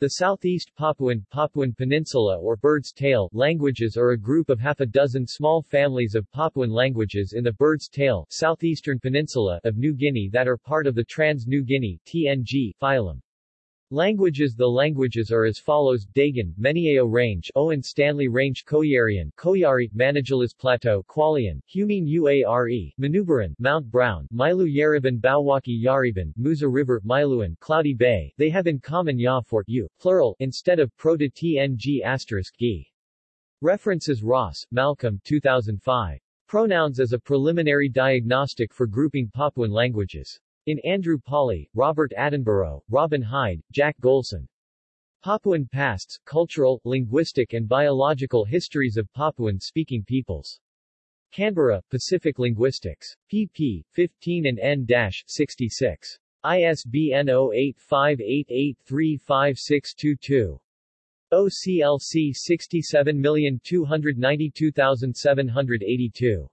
The Southeast Papuan, Papuan Peninsula or Bird's Tail languages are a group of half a dozen small families of Papuan languages in the Bird's Tail southeastern peninsula of New Guinea that are part of the Trans-New Guinea TNG phylum. Languages The languages are as follows Dagan, Meniao Range Owen Stanley Range Koiarian Koiari, Manijales Plateau Kwalean, Humene Uare, Manubaran, Mount Brown, Milu Yareban Bawaki Yareban, Musa River, Miluan, Cloudy Bay They have in common Ya for U, plural, instead of Proto TNG asterisk. References Ross, Malcolm 2005. Pronouns as a preliminary diagnostic for grouping Papuan languages. In Andrew Pawley, Robert Attenborough, Robin Hide, Jack Golson. Papuan Pasts, Cultural, Linguistic and Biological Histories of Papuan-Speaking Peoples. Canberra, Pacific Linguistics. pp. 15 and n-66. ISBN 0858835622. OCLC 67292782.